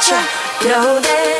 gotcha. Know that.